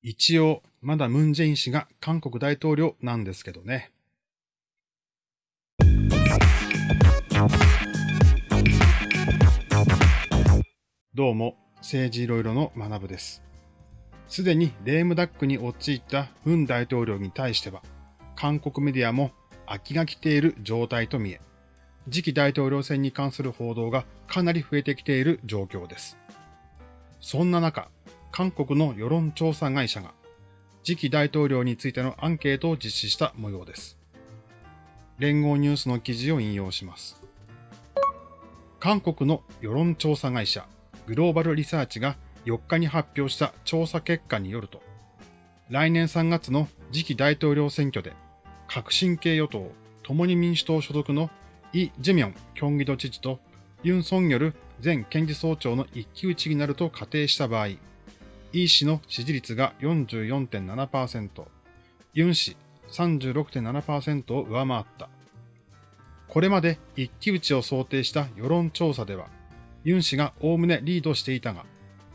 一応、まだムンジェイン氏が韓国大統領なんですけどね。どうも、政治いろいろの学部です。すでにレームダックに陥ったムン大統領に対しては、韓国メディアも飽きが来ている状態と見え、次期大統領選に関する報道がかなり増えてきている状況です。そんな中、韓国の世論調査会社が次期大統領についてのアンケートを実施した模様です。連合ニュースの記事を引用します。韓国の世論調査会社グローバルリサーチが4日に発表した調査結果によると、来年3月の次期大統領選挙で革新系与党共に民主党所属のイ・ジェミョン京畿道知事とユン・ソンヨル前検事総長の一騎打ちになると仮定した場合、イ氏の支持率が44.7%、ユン氏36.7%を上回った。これまで一騎打ちを想定した世論調査では、ユン氏がおおむねリードしていたが、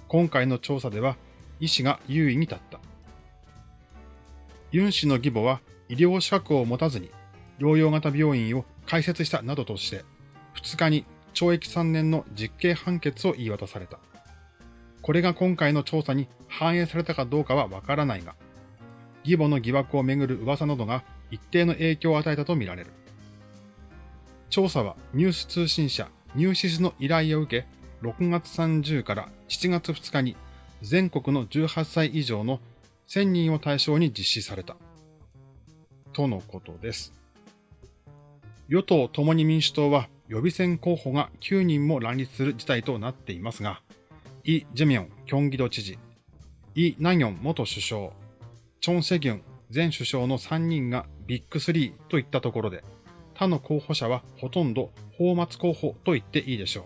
今回の調査では、イ氏が優位に立った。ユン氏の義母は医療資格を持たずに療養型病院を開設したなどとして、2日に懲役3年の実刑判決を言い渡された。これが今回の調査に反映されたかどうかはわからないが、義母の疑惑をめぐる噂などが一定の影響を与えたとみられる。調査はニュース通信社ニューシスの依頼を受け、6月30から7月2日に全国の18歳以上の1000人を対象に実施された。とのことです。与党共に民主党は予備選候補が9人も乱立する事態となっていますが、イ・ジェミョン、キョンギド知事、イ・ナギョン元首相、チョン・セギュン前首相の3人がビッグ3といったところで、他の候補者はほとんど法末候補と言っていいでしょう。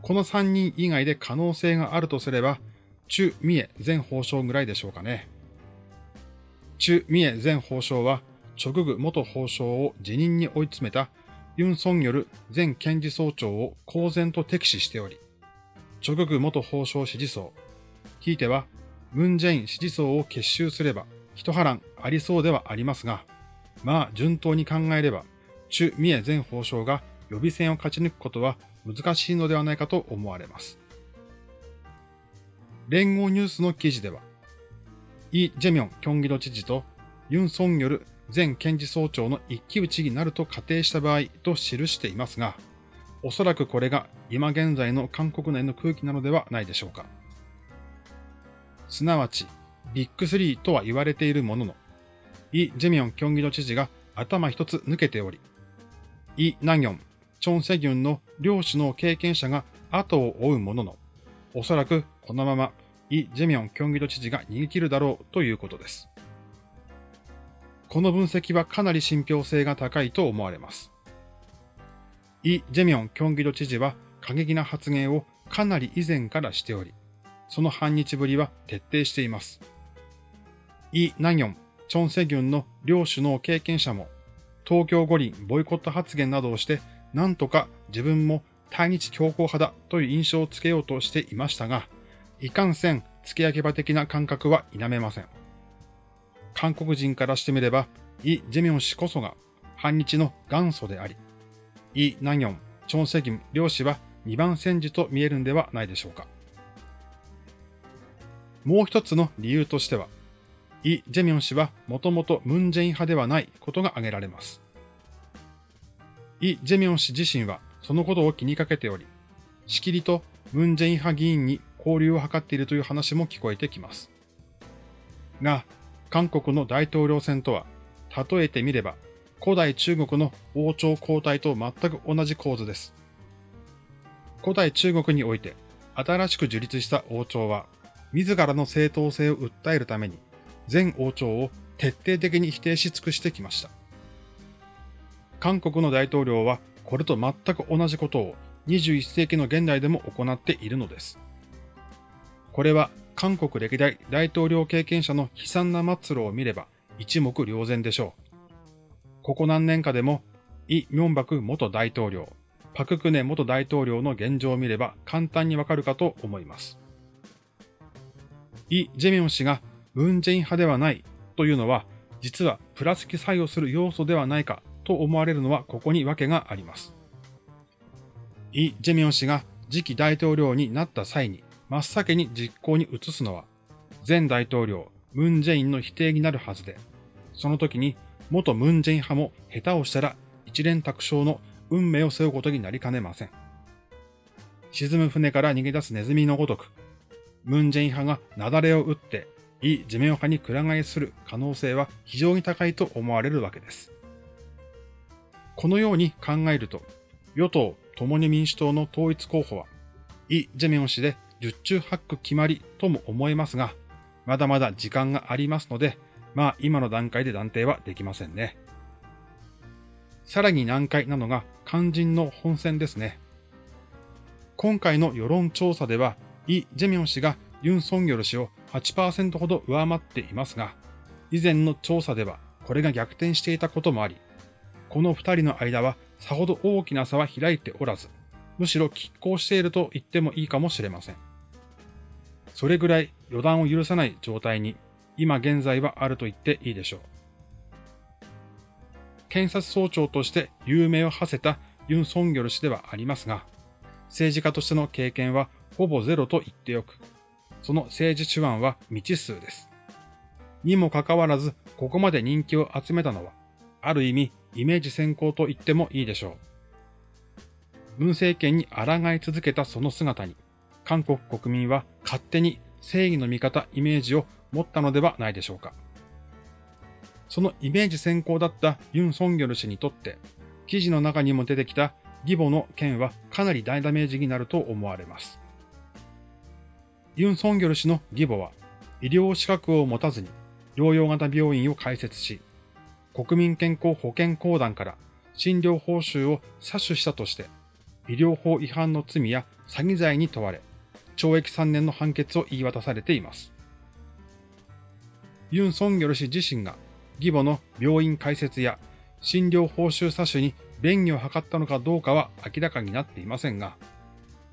この3人以外で可能性があるとすれば、チュ・ミエ前法相ぐらいでしょうかね。チュ・ミエ前法相は、チョググ元法相を辞任に追い詰めたユン・ソンヨル前検事総長を公然と敵視しており、チョググ元法相支持層、ひいてはムン・ジェイン支持層を結集すれば一波乱ありそうではありますが、まあ順当に考えれば、チュ・ミエ前法相が予備選を勝ち抜くことは難しいのではないかと思われます。連合ニュースの記事では、イ・ジェミョン・キョンギド知事とユン・ソンヨル前検事総長の一騎打ちになると仮定した場合と記していますが、おそらくこれが今現在の韓国内の空気なのではないでしょうか。すなわち、ビッグ3とは言われているものの、イ・ジェミョン京畿道知事が頭一つ抜けており、イ・ナギョン、チョン・セギュンの両首脳経験者が後を追うものの、おそらくこのままイ・ジェミョン京畿道知事が逃げ切るだろうということです。この分析はかなり信憑性が高いと思われます。イ・ジェミョン・キョンギド知事は過激な発言をかなり以前からしており、その反日ぶりは徹底しています。イ・ナギョン、チョン・セギュンの両首脳経験者も、東京五輪ボイコット発言などをして、なんとか自分も対日強硬派だという印象をつけようとしていましたが、いかんせん付け焼き場的な感覚は否めません。韓国人からしてみれば、イ・ジェミョン氏こそが反日の元祖であり、イ・ナギョン、チョン・セギム両氏は2番戦時と見えるんではないでしょうか。もう一つの理由としては、イ・ジェミョン氏はもともとムン・ジェイン派ではないことが挙げられます。イ・ジェミョン氏自身はそのことを気にかけており、しきりとムン・ジェイン派議員に交流を図っているという話も聞こえてきます。が、韓国の大統領選とは、例えてみれば古代中国の王朝交代と全く同じ構図です。古代中国において、新しく樹立した王朝は、自らの正当性を訴えるために、全王朝を徹底的に否定し尽くしてきました。韓国の大統領は、これと全く同じことを21世紀の現代でも行っているのです。これは韓国歴代大統領経験者の悲惨な末路を見れば一目瞭然でしょう。ここ何年かでも、イ・ミョンバク元大統領、パククネ元大統領の現状を見れば簡単にわかるかと思います。イ・ジェミョン氏がムン・ジェイン派ではないというのは、実はプラス機作用する要素ではないかと思われるのはここに訳があります。イ・ジェミョン氏が次期大統領になった際に真っ先に実行に移すのは、前大統領ムン・ジェインの否定になるはずで、その時に元ムン・ジェイン派も下手をしたら一連卓勝の運命を背負うことになりかねません。沈む船から逃げ出すネズミのごとく、ムン・ジェイン派が雪崩を打ってイ・ジェミョン派にくら替えする可能性は非常に高いと思われるわけです。このように考えると、与党共に民主党の統一候補は、イ・ジェミョン氏で十中八九決まりとも思えますが、まだまだ時間がありますので、まあ今の段階で断定はできませんね。さらに難解なのが肝心の本選ですね。今回の世論調査では、イ・ジェミョン氏がユン・ソンギョル氏を8%ほど上回っていますが、以前の調査ではこれが逆転していたこともあり、この二人の間はさほど大きな差は開いておらず、むしろ拮抗していると言ってもいいかもしれません。それぐらい予断を許さない状態に今現在はあると言っていいでしょう。検察総長として有名を馳せたユン・ソンギョル氏ではありますが、政治家としての経験はほぼゼロと言ってよく、その政治手腕は未知数です。にもかかわらず、ここまで人気を集めたのは、ある意味、イメージ先行と言ってもいいでしょう。文政権に抗い続けたその姿に、韓国国民は勝手に正義の味方イメージを持ったのではないでしょうか。そのイメージ先行だったユン・ソンギョル氏にとって、記事の中にも出てきた義母の件はかなり大ダメージになると思われます。ユン・ソンギョル氏の義母は、医療資格を持たずに療養型病院を開設し、国民健康保険公団から診療報酬を詐取したとして、医療法違反の罪や詐欺罪に問われ、懲役3年の判決を言い渡されています。ユン・ソンギョル氏自身が義母の病院開設や診療報酬詐取に便宜を図ったのかどうかは明らかになっていませんが、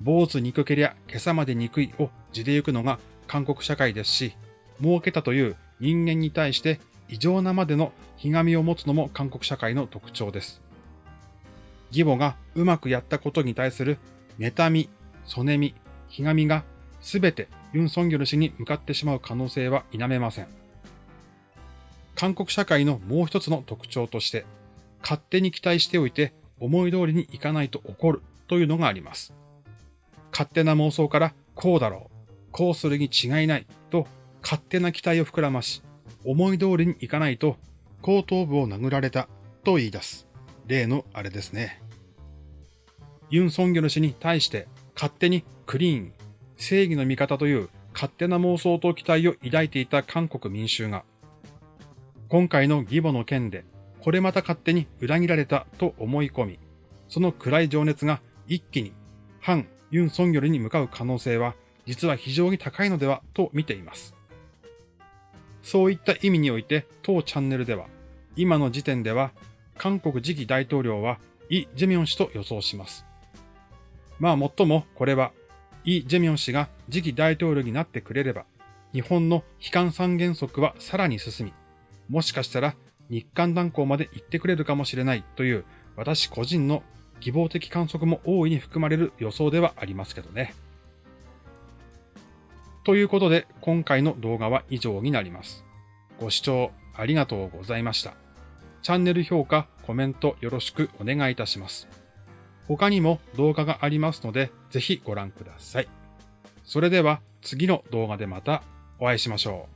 坊主憎けりゃ今朝まで憎いを地で行くのが韓国社会ですし、儲けたという人間に対して異常なまでのひがみを持つのも韓国社会の特徴です。義母がうまくやったことに対する妬み、そねみ、ひがみがすべてユン・ソンギョル氏に向かってしまう可能性は否めません。韓国社会のもう一つの特徴として、勝手に期待しておいて思い通りにいかないと怒るというのがあります。勝手な妄想からこうだろう、こうするに違いないと勝手な期待を膨らまし、思い通りにいかないと後頭部を殴られたと言い出す。例のあれですね。ユン・ソンギョル氏に対して勝手にクリーン、正義の味方という勝手な妄想と期待を抱いていた韓国民衆が、今回の義母の件で、これまた勝手に裏切られたと思い込み、その暗い情熱が一気に反ユン・ソンギョルに向かう可能性は実は非常に高いのではと見ています。そういった意味において当チャンネルでは、今の時点では韓国次期大統領はイ・ジェミョン氏と予想します。まあもっともこれは、イ・ジェミョン氏が次期大統領になってくれれば、日本の悲観三原則はさらに進み、もしかしたら日韓断交まで行ってくれるかもしれないという私個人の希望的観測も大いに含まれる予想ではありますけどね。ということで今回の動画は以上になります。ご視聴ありがとうございました。チャンネル評価、コメントよろしくお願いいたします。他にも動画がありますので、ぜひご覧ください。それでは次の動画でまたお会いしましょう。